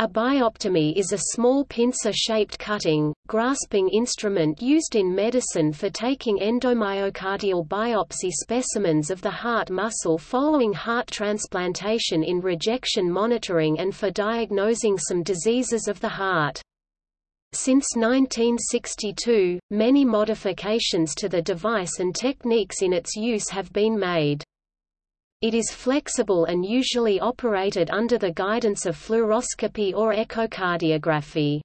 A bioptome is a small pincer-shaped cutting, grasping instrument used in medicine for taking endomyocardial biopsy specimens of the heart muscle following heart transplantation in rejection monitoring and for diagnosing some diseases of the heart. Since 1962, many modifications to the device and techniques in its use have been made. It is flexible and usually operated under the guidance of fluoroscopy or echocardiography.